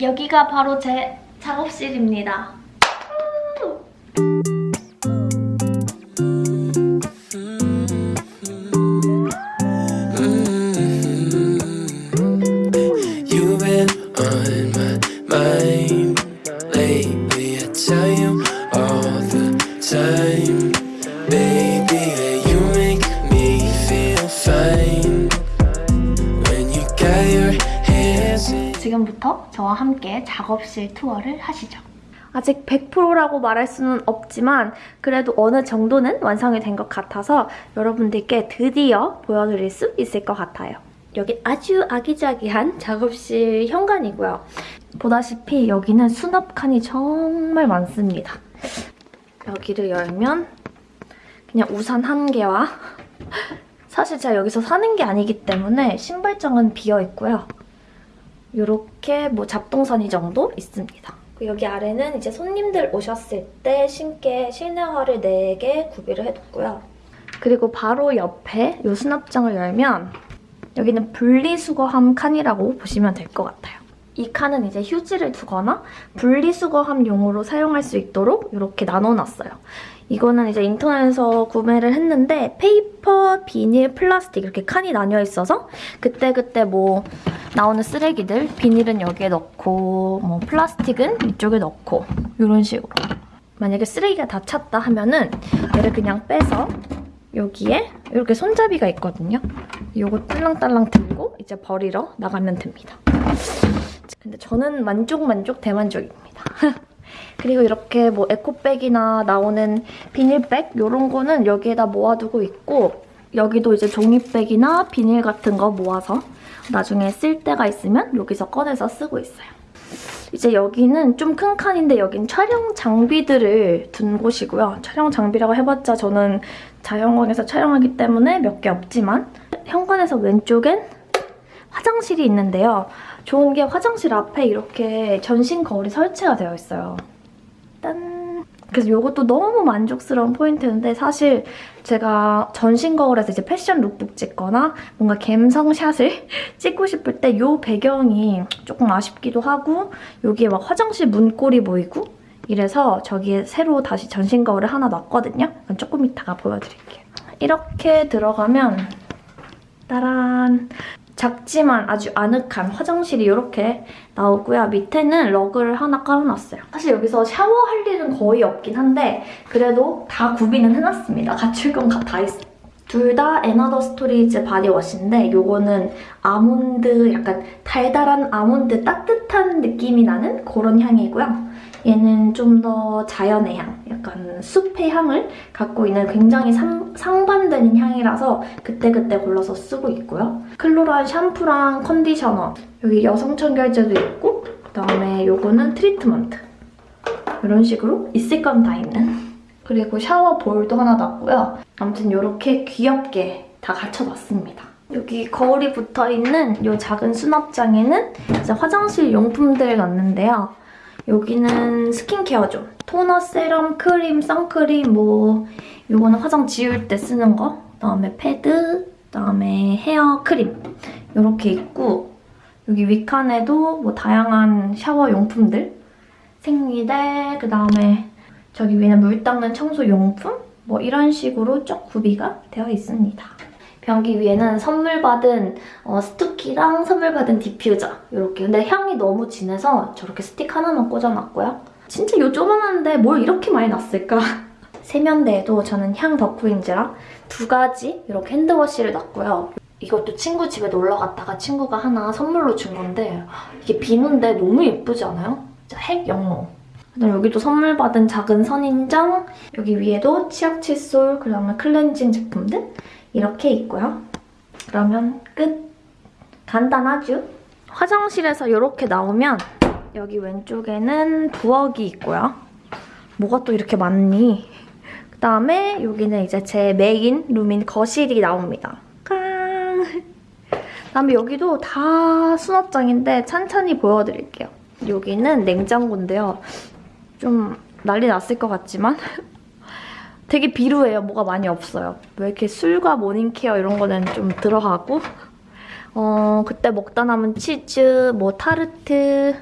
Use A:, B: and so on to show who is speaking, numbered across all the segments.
A: 여기가 바로 제 작업실입니다. 저와 함께 작업실 투어를 하시죠. 아직 100%라고 말할 수는 없지만 그래도 어느 정도는 완성이 된 것 같아서 여러분들께 드디어 보여드릴 수 있을 것 같아요. 여기 아주 아기자기한 작업실 현관이고요. 보다시피 여기는 수납 칸이 정말 많습니다. 여기를 열면 그냥 우산 한 개와 사실 제가 여기서 사는 게 아니기 때문에 신발장은 비어있고요. 이렇게 뭐 잡동사니 정도 있습니다. 그 여기 아래는 이제 손님들 오셨을 때 신게 실내화를 4개 구비를 해뒀고요. 그리고 바로 옆에 이 수납장을 열면 여기는 분리수거함 칸이라고 보시면 될 것 같아요. 이 칸은 이제 휴지를 두거나 분리수거함용으로 사용할 수 있도록 이렇게 나눠놨어요. 이거는 이제 인터넷에서 구매를 했는데 paper, 비닐, 플라스틱 이렇게 칸이 나뉘어 있어서 그때그때 뭐 나오는 쓰레기들 비닐은 여기에 넣고 뭐 플라스틱은 이쪽에 넣고 이런 식으로 만약에 쓰레기가 다 찼다 하면은 얘를 그냥 빼서 여기에 이렇게 손잡이가 있거든요. 이거 딸랑딸랑 들고 이제 버리러 나가면 됩니다. 근데 저는 만족 만족 대만족입니다. 그리고 이렇게 뭐 에코백이나 나오는 비닐백 이런 거는 여기에다 모아두고 있고 여기도 이제 종이백이나 비닐 같은 거 모아서 나중에 쓸 때가 있으면 여기서 꺼내서 쓰고 있어요. 이제 여기는 좀 큰 칸인데 여긴 촬영 장비들을 둔 곳이고요. 촬영 장비라고 해봤자 저는 자연광에서 촬영하기 때문에 몇 개 없지만 현관에서 왼쪽엔 화장실이 있는데요. 좋은 게 화장실 앞에 이렇게 전신 거울이 설치가 되어 있어요. 짠! 그래서 이것도 너무 만족스러운 포인트인데 사실 제가 전신 거울에서 이제 패션 룩북 찍거나 뭔가 갬성샷을 찍고 싶을 때 이 배경이 조금 아쉽기도 하고 여기에 막 화장실 문꼴이 보이고 이래서 저기에 새로 다시 전신 거울을 하나 놨거든요. 조금 이따가 보여드릴게요. 이렇게 들어가면 따란 작지만 아주 아늑한 화장실이 이렇게 나오고요. 밑에는 러그를 하나 깔아놨어요. 사실 여기서 샤워할 일은 거의 없긴 한데 그래도 다 구비는 해놨습니다. 갖출 건 다 있어요. 둘다 앤아더스토리즈 바디워시인데 이거는 아몬드 약간 달달한 아몬드 따뜻한 느낌이 나는 그런 향이고요. 얘는 좀 더 자연의 향, 약간 숲의 향을 갖고 있는 굉장히 상, 상반되는 향이라서 그때그때 골라서 쓰고 있고요. 클로란 샴푸랑 컨디셔너, 여기 여성 청결제도 있고 그다음에 요거는 트리트먼트. 이런 식으로 있을 건 다 있는. 그리고 샤워 볼도 하나 놨고요. 아무튼 이렇게 귀엽게 다 갖춰놨습니다. 여기 거울이 붙어있는 이 작은 수납장에는 이제 화장실 용품들 넣는데요. 여기는 스킨케어죠. 토너, 세럼, 크림, 선크림, 뭐 이거는 화장 지울 때 쓰는 거. 그다음에 패드, 그다음에 헤어 크림 이렇게 있고 여기 윗칸에도 뭐 다양한 샤워 용품들 생리대, 그다음에 저기 위에는 물 닦는 청소 용품 뭐 이런 식으로 쭉 구비가 되어 있습니다. 변기 위에는 선물 받은 어, 스투키랑 선물 받은 디퓨저 이렇게 근데 향이 너무 진해서 저렇게 스틱 하나만 꽂아놨고요. 진짜 요 조만한데 뭘 이렇게 많이 놨을까? 세면대에도 저는 향 덕후인지라 두 가지 이렇게 핸드워시를 놨고요. 이것도 친구 집에 놀러 갔다가 친구가 하나 선물로 준 건데 이게 비누인데 너무 예쁘지 않아요? 진짜 핵 영롱. 그다음 여기도 선물 받은 작은 선인장 여기 위에도 치약 칫솔 그다음에 클렌징 제품들 이렇게 있고요. 그러면 끝! 간단하죠? 화장실에서 이렇게 나오면 여기 왼쪽에는 부엌이 있고요. 뭐가 또 이렇게 많니? 그다음에 여기는 이제 제 메인 룸인 거실이 나옵니다. 깡! 그다음에 여기도 다 수납장인데 찬찬히 보여드릴게요. 여기는 냉장고인데요. 좀 난리 났을 것 같지만 되게 비루해요. 뭐가 많이 없어요. 왜 이렇게 술과 모닝케어 이런 거는 좀 들어가고 어 그때 먹다 남은 치즈, 뭐 타르트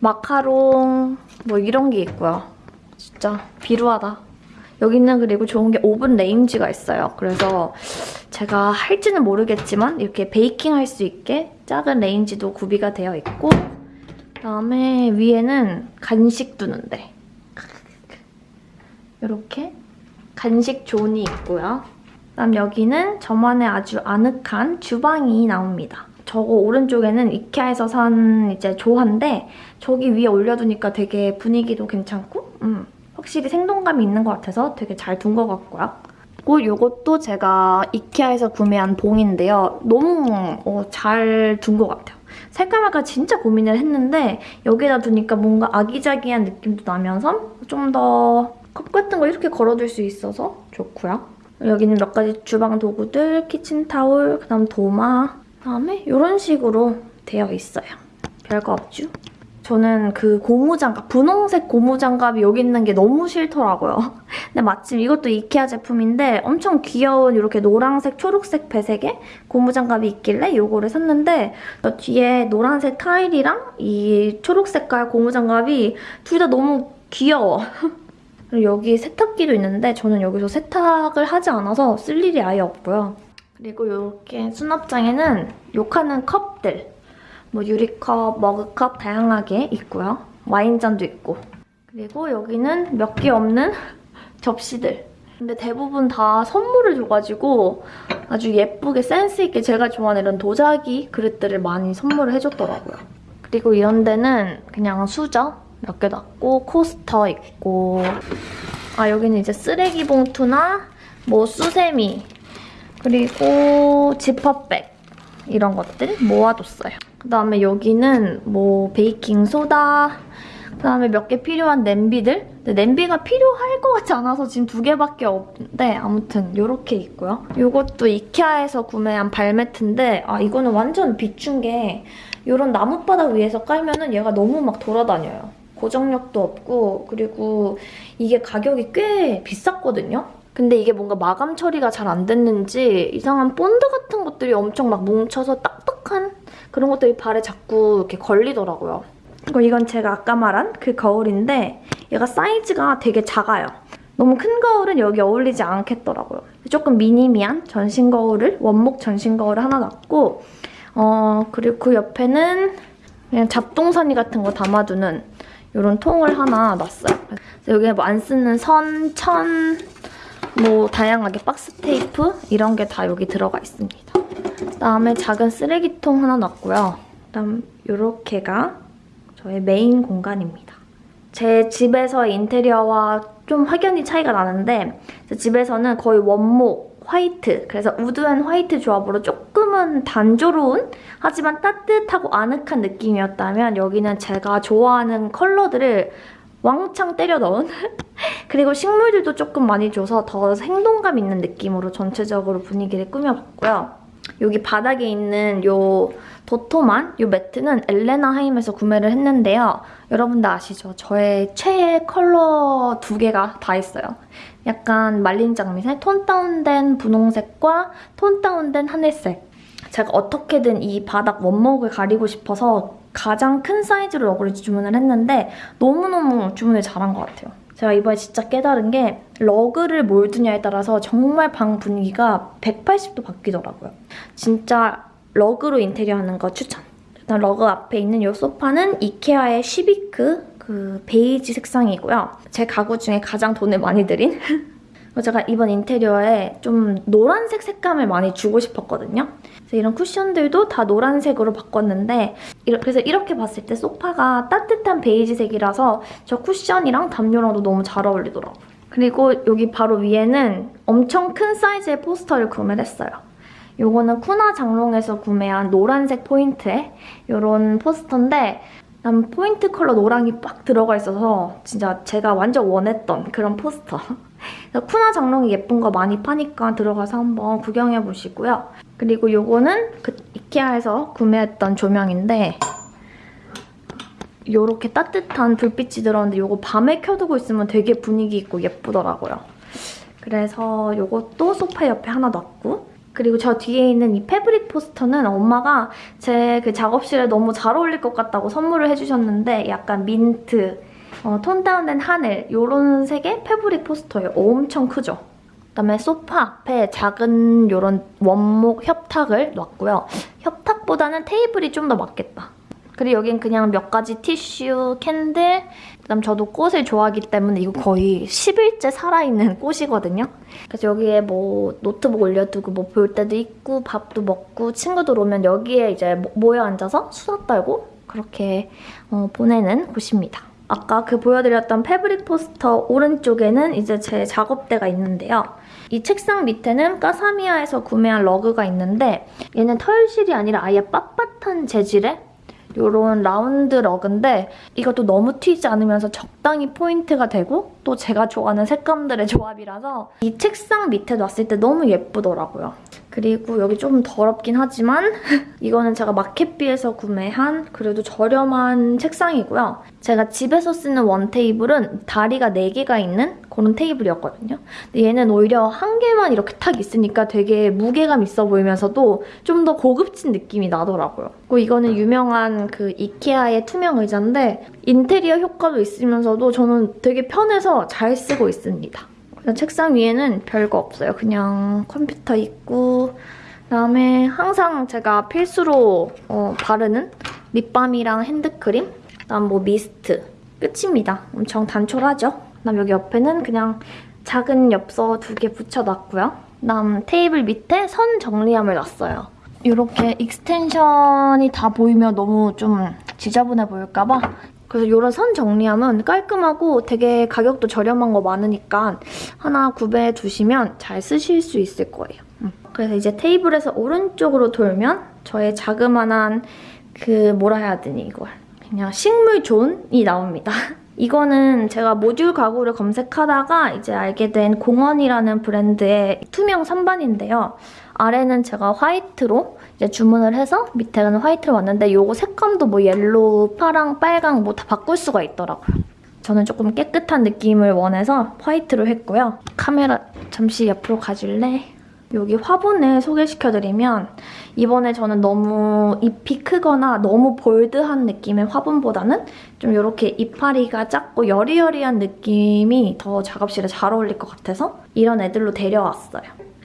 A: 마카롱 뭐 이런 게 있고요. 진짜 비루하다. 여기는 그리고 좋은 게 오븐 레인지가 있어요. 그래서 제가 할지는 모르겠지만 이렇게 베이킹 할 수 있게 작은 레인지도 구비가 되어 있고 그다음에 위에는 간식 두는데 이렇게 간식 zone이 있고요. 그다음 여기는 저만의 아주 아늑한 주방이 나옵니다. 저거 오른쪽에는 이케아에서 산 이제 조화인데 저기 위에 올려두니까 되게 분위기도 괜찮고 음, 확실히 생동감이 있는 것 같아서 되게 잘 둔 것 같고요. 그리고 이것도 제가 이케아에서 구매한 봉인데요. 너무 어, 잘둔 것 같아요. 색감할까 진짜 고민을 했는데 여기다 두니까 뭔가 아기자기한 느낌도 나면서 좀 더 컵 같은 거 이렇게 걸어둘 수 있어서 좋고요. 여기는 몇 가지 주방 도구들, 키친타올, 그다음 도마, 그다음에 이런 식으로 되어 있어요. 별거 없죠? 저는 그 고무장갑, 분홍색 고무장갑이 여기 있는 게 너무 싫더라고요. 근데 마침 이것도 이케아 제품인데 엄청 귀여운 이렇게 노란색, 초록색 배색의 고무장갑이 있길래 이거를 샀는데 저 뒤에 노란색 타일이랑 이 초록색깔 고무장갑이 둘 다 너무 귀여워. 그리고 여기 세탁기도 있는데 저는 여기서 세탁을 하지 않아서 쓸 일이 아예 없고요. 그리고 이렇게 수납장에는 욕하는 컵들 뭐 유리컵, 머그컵 다양하게 있고요. 와인잔도 있고 그리고 여기는 몇 개 없는 접시들 근데 대부분 다 선물을 줘가지고 아주 예쁘게 센스있게 제가 좋아하는 이런 도자기 그릇들을 많이 선물을 해줬더라고요. 그리고 이런 데는 그냥 수저 몇 개 놨고 코스터 있고 아 여기는 이제 쓰레기 봉투나 뭐 수세미 그리고 지퍼백 이런 것들 모아뒀어요. 그다음에 여기는 뭐 베이킹 소다 그다음에 몇 개 필요한 냄비들 근데 냄비가 필요할 것 같지 않아서 지금 두 개밖에 없는데 아무튼 이렇게 있고요. 이것도 이케아에서 구매한 발매트인데 아 이거는 완전 비춘 게 이런 나뭇바닥 위에서 깔면 은 얘가 너무 막 돌아다녀요. 고정력도 없고 그리고 이게 가격이 꽤 비쌌거든요. 근데 이게 뭔가 마감 처리가 잘 안 됐는지 이상한 본드 같은 것들이 엄청 막 뭉쳐서 딱딱한 그런 것들이 발에 자꾸 이렇게 걸리더라고요. 그리고 이건 제가 아까 말한 그 거울인데 얘가 사이즈가 되게 작아요. 너무 큰 거울은 여기 어울리지 않겠더라고요. 조금 미니미한 전신 거울을 원목 전신 거울을 하나 놨고 어 그리고 그 옆에는 그냥 잡동사니 같은 거 담아두는 이런 통을 하나 놨어요. 여기에 뭐 안 쓰는 선, 천, 뭐 다양하게 박스 테이프 이런 게 다 여기 들어가 있습니다. 그다음에 작은 쓰레기통 하나 놨고요. 그다음 이렇게가 저의 메인 공간입니다. 제 집에서의 인테리어와 좀 확연히 차이가 나는데 제 집에서는 거의 원목 화이트 그래서 wood and white 조합으로 조금은 단조로운 하지만 따뜻하고 아늑한 느낌이었다면 여기는 제가 좋아하는 컬러들을 왕창 때려 넣은 그리고 식물들도 조금 많이 줘서 더 생동감 있는 느낌으로 전체적으로 분위기를 꾸며봤고요. 여기 바닥에 있는 요 도톰한 요 매트는 엘레나 하임에서 구매를 했는데요. 여러분들 아시죠? 저의 최애 컬러 두 개가 다 있어요. 약간 말린 장미색, 톤 다운된 분홍색과 톤 다운된 하늘색. 제가 어떻게든 이 바닥 원목을 가리고 싶어서 가장 큰 사이즈로 러그를 주문을 했는데 너무너무 주문을 잘한 것 같아요. 제가 이번에 진짜 깨달은 게 러그를 뭘 두냐에 따라서 정말 방 분위기가 180도 바뀌더라고요. 진짜 러그로 인테리어 하는 거 추천. 일단 러그 앞에 있는 이 소파는 이케아의 시비크 그 베이지 색상이고요. 제 가구 중에 가장 돈을 많이 들인 제가 이번 인테리어에 좀 노란색 색감을 많이 주고 싶었거든요. 그래서 이런 쿠션들도 다 노란색으로 바꿨는데 그래서 이렇게 봤을 때 소파가 따뜻한 베이지색이라서 저 쿠션이랑 담요랑도 너무 잘 어울리더라고요. 그리고 여기 바로 위에는 엄청 큰 사이즈의 포스터를 구매를 했어요. 요거는 쿠나 장롱에서 구매한 노란색 포인트의 이런 포스터인데 난 포인트 컬러 노랑이 빡 들어가 있어서 진짜 제가 완전 원했던 그런 포스터. 쿠나 장롱이 예쁜 거 많이 파니까 들어가서 한번 구경해보시고요. 그리고 요거는 그 이케아에서 구매했던 조명인데 요렇게 따뜻한 불빛이 들어오는데 요거 밤에 켜두고 있으면 되게 분위기 있고 예쁘더라고요. 그래서 요것도 소파 옆에 하나 놨고 그리고 저 뒤에 있는 이 패브릭 포스터는 엄마가 제 그 작업실에 너무 잘 어울릴 것 같다고 선물을 해주셨는데 약간 민트, 어, 톤 다운된 하늘 이런 색의 패브릭 포스터예요. 엄청 크죠? 그다음에 소파 앞에 작은 이런 원목 협탁을 놨고요. 협탁보다는 테이블이 좀 더 맞겠다. 그리고 여긴 그냥 몇 가지 티슈, 캔들, 그다음 저도 꽃을 좋아하기 때문에 이거 거의 10일째 살아있는 꽃이거든요. 그래서 여기에 뭐 노트북 올려두고 뭐 볼 때도 있고 밥도 먹고 친구들 오면 여기에 이제 모- 모여 앉아서 수다 떨고 그렇게 어, 보내는 곳입니다. 아까 그 보여드렸던 fabric 포스터 오른쪽에는 이제 제 작업대가 있는데요. 이 책상 밑에는 까사미아에서 구매한 러그가 있는데 얘는 털실이 아니라 아예 빳빳한 재질의 이런 라운드 러그인데 이것도 너무 튀지 않으면서 적당히 포인트가 되고 또 제가 좋아하는 색감들의 조합이라서 이 책상 밑에 놨을 때 너무 예쁘더라고요. 그리고 여기 좀 더럽긴 하지만 이거는 제가 마켓비에서 구매한 그래도 저렴한 책상이고요. 제가 집에서 쓰는 원 테이블은 다리가 4개가 있는 그런 테이블이었거든요. 근데 얘는 오히려 한 개만 이렇게 탁 있으니까 되게 무게감 있어 보이면서도 좀 더 고급진 느낌이 나더라고요. 그리고 이거는 유명한 그 이케아의 투명 의자인데 인테리어 효과도 있으면서도 저는 되게 편해서 잘 쓰고 있습니다. 책상 위에는 별거 없어요. 그냥 컴퓨터 있고 그다음에 항상 제가 필수로 어, 바르는 립밤이랑 핸드크림 그다음 뭐 미스트 끝입니다. 엄청 단촐하죠? 그다음 여기 옆에는 그냥 작은 엽서 두 개 붙여놨고요. 그다음 테이블 밑에 선 정리함을 놨어요. 이렇게 extension이 다 보이면 너무 좀 지저분해 보일까 봐 그래서 이런 선 정리함은 깔끔하고 되게 가격도 저렴한 거 많으니까 하나 구매해 두시면 잘 쓰실 수 있을 거예요. 음. 그래서 이제 테이블에서 오른쪽으로 돌면 저의 자그만한 그 뭐라 해야 되니 이걸 그냥 식물 zone이 나옵니다. 이거는 제가 모듈 가구를 검색하다가 이제 알게 된 공원이라는 브랜드의 투명 선반인데요. 아래는 제가 white로 이제 주문을 해서 밑에는 white로 왔는데 이거 색감도 뭐 yellow, 파랑, 빨강 뭐 다 바꿀 수가 있더라고요. 저는 조금 깨끗한 느낌을 원해서 화이트로 했고요. 카메라 잠시 옆으로 가줄래? 여기 화분을 소개시켜드리면 이번에 저는 너무 잎이 크거나 너무 볼드한 느낌의 화분보다는 좀 이렇게 이파리가 작고 여리여리한 느낌이 더 작업실에 잘 어울릴 것 같아서 이런 애들로 데려왔어요.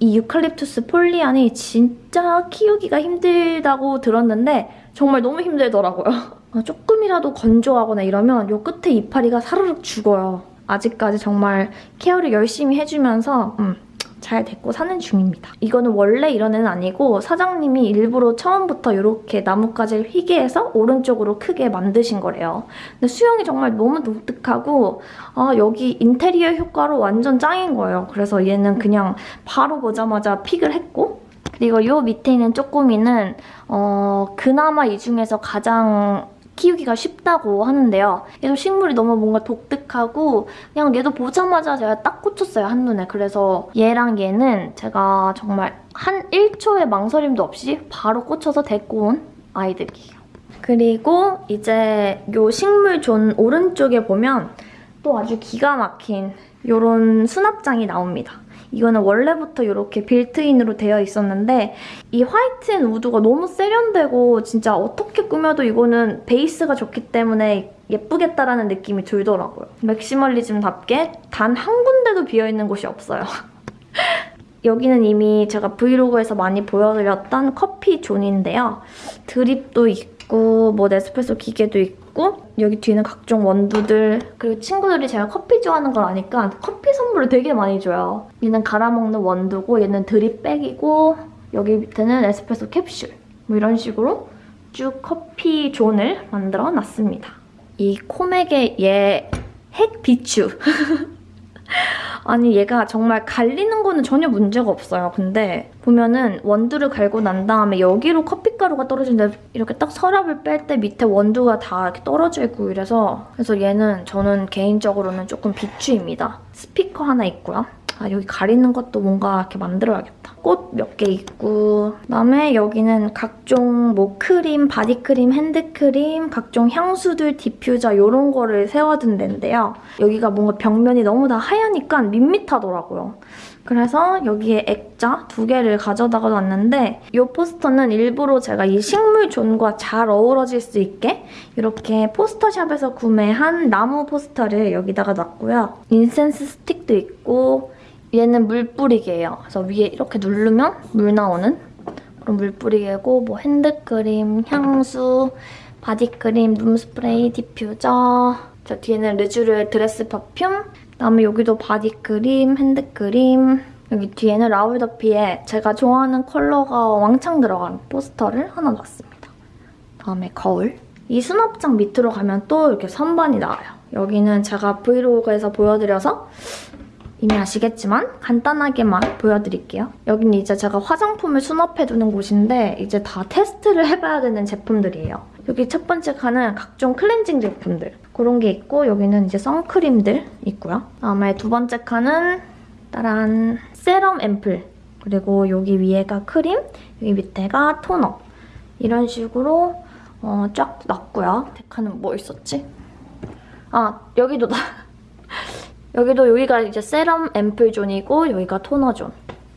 A: 이 유칼립투스 폴리안이 진짜 키우기가 힘들다고 들었는데 정말 너무 힘들더라고요. 어, 조금이라도 건조하거나 이러면 요 끝에 이파리가 사르륵 죽어요. 아직까지 정말 케어를 열심히 해주면서 음, 잘 데리고 사는 중입니다. 이거는 원래 이런 애는 아니고 사장님이 일부러 처음부터 이렇게 나뭇가지를 휘게 해서 오른쪽으로 크게 만드신 거래요. 근데 수영이 정말 너무 독특하고 아 여기 인테리어 효과로 완전 짱인 거예요. 그래서 얘는 그냥 바로 보자마자 픽을 했고 그리고 이 밑에 있는 쪼꼬미는 어 그나마 이 중에서 가장 키우기가 쉽다고 하는데요. 얘도 식물이 너무 뭔가 독특하고 그냥 얘도 보자마자 제가 딱 꽂혔어요, 한눈에. 그래서 얘랑 얘는 제가 정말 한 1초의 망설임도 없이 바로 꽂혀서 데리고 온 아이들이에요. 그리고 이제 요 식물 존 오른쪽에 보면 또 아주 기가 막힌 요런 수납장이 나옵니다. 이거는 원래부터 이렇게 built-in으로 되어 있었는데 이 white and wood가 너무 세련되고 진짜 어떻게 꾸며도 이거는 베이스가 좋기 때문에 예쁘겠다라는 느낌이 들더라고요. maximalism답게 단 한 군데도 비어있는 곳이 없어요. 여기는 이미 제가 브이로그에서 많이 보여드렸던 커피 zone인데요. 드립도 있고 뭐 네스프레소 기계도 있고 여기 뒤는 각종 원두들 그리고 친구들이 제가 커피 좋아하는 걸 아니까 커피 선물을 되게 많이 줘요. 얘는 갈아먹는 원두고 얘는 드립백이고 여기 밑에는 에스프레소 캡슐 뭐 이런 식으로 쭉 커피 존을 만들어 놨습니다. 이 코맥의 얘 핵 비추 아니 얘가 정말 갈리는 거는 전혀 문제가 없어요. 근데 보면은 원두를 갈고 난 다음에 여기로 커피가루가 떨어지는데 이렇게 딱 서랍을 뺄 때 밑에 원두가 다 이렇게 떨어져 있고 이래서 그래서 얘는 저는 개인적으로는 조금 비추입니다. 스피커 하나 있고요. 아 여기 가리는 것도 뭔가 이렇게 만들어야겠다. 꽃 몇 개 있고 그다음에 여기는 각종 뭐 크림, 바디크림, 핸드크림, 각종 향수들, 디퓨저 이런 거를 세워둔 데인데요. 여기가 뭔가 벽면이 너무 다 하얘니까 밋밋하더라고요. 그래서 여기에 액자 두 개를 가져다가 놨는데 이 포스터는 일부러 제가 이 식물zone과 잘 어우러질 수 있게 이렇게 포스터샵에서 구매한 나무 포스터를 여기다가 놨고요. incense stick도 있고 얘는 물 뿌리개예요. 그래서 위에 이렇게 누르면 물 나오는 그런 물 뿌리개고 뭐 핸드크림, 향수, 바디크림, room spray, 디퓨저 저 뒤에는 르쥬르의 dress perfume 그다음에 여기도 바디크림, 핸드크림 여기 뒤에는 라울 뒤피의 제가 좋아하는 컬러가 왕창 들어간 포스터를 하나 놨습니다. 다음에 거울 이 수납장 밑으로 가면 또 이렇게 선반이 나와요. 여기는 제가 브이로그에서 보여드려서 이미 아시겠지만 간단하게만 보여드릴게요. 여기는 이제 제가 화장품을 수납해두는 곳인데 이제 다 테스트를 해봐야 되는 제품들이에요. 여기 첫 번째 칸은 각종 클렌징 제품들 그런 게 있고 여기는 이제 선크림들 있고요. 다음에 두 번째 칸은 따란 세럼 앰플 그리고 여기 위에가 크림 여기 밑에가 토너 이런 식으로 어, 쫙 놨고요. 데카는 뭐 있었지? 아 여기도 나 여기도 여기가 이제 세럼 앰플 zone이고 여기가 토너 존.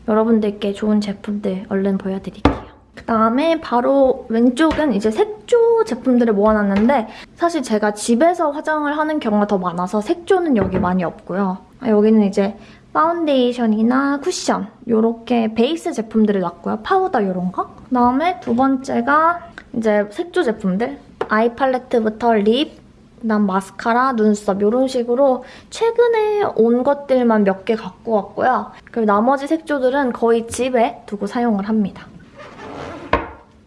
A: 여러분들께 좋은 제품들 얼른 보여드릴게요. 그다음에 바로 왼쪽은 이제 색조 제품들을 모아놨는데 사실 제가 집에서 화장을 하는 경우가 더 많아서 색조는 여기 많이 없고요. 아, 여기는 이제 파운데이션이나 쿠션 이렇게 베이스 제품들을 놨고요. 파우더 이런 거. 그다음에 두 번째가 이제 색조 제품들. 아이 팔레트부터 립, 그다음 마스카라, 눈썹 이런 식으로 최근에 온 것들만 몇 개 갖고 왔고요. 그리고 나머지 색조들은 거의 집에 두고 사용을 합니다.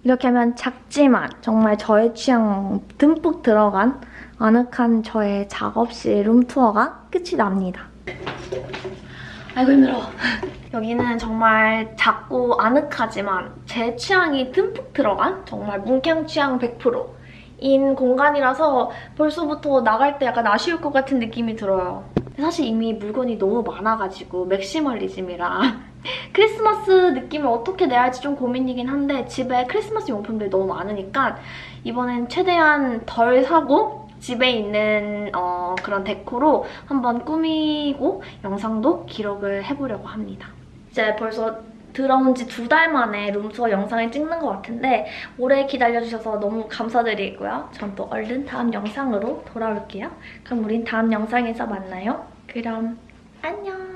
A: 이렇게 하면 작지만 정말 저의 취향 듬뿍 들어간 아늑한 저의 작업실 룸투어가 끝이 납니다. 아이고 힘들어. 여기는 정말 작고 아늑하지만 제 취향이 듬뿍 들어간 정말 문캉 취향 100% 인 공간이라서 벌써부터 나갈 때 약간 아쉬울 것 같은 느낌이 들어요. 사실 이미 물건이 너무 많아가지고 maximalism이라 크리스마스 느낌을 어떻게 내야 할지 좀 고민이긴 한데 집에 크리스마스 용품들이 너무 많으니까 이번엔 최대한 덜 사고 집에 있는 어, 그런 deco로 한번 꾸미고 영상도 기록을 해보려고 합니다. 이제 벌써 들어온 지 두 달 만에 room tour 영상을 찍는 것 같은데 오래 기다려주셔서 너무 감사드리고요. 전 또 얼른 다음 영상으로 돌아올게요. 그럼 우린 다음 영상에서 만나요. 그럼 안녕!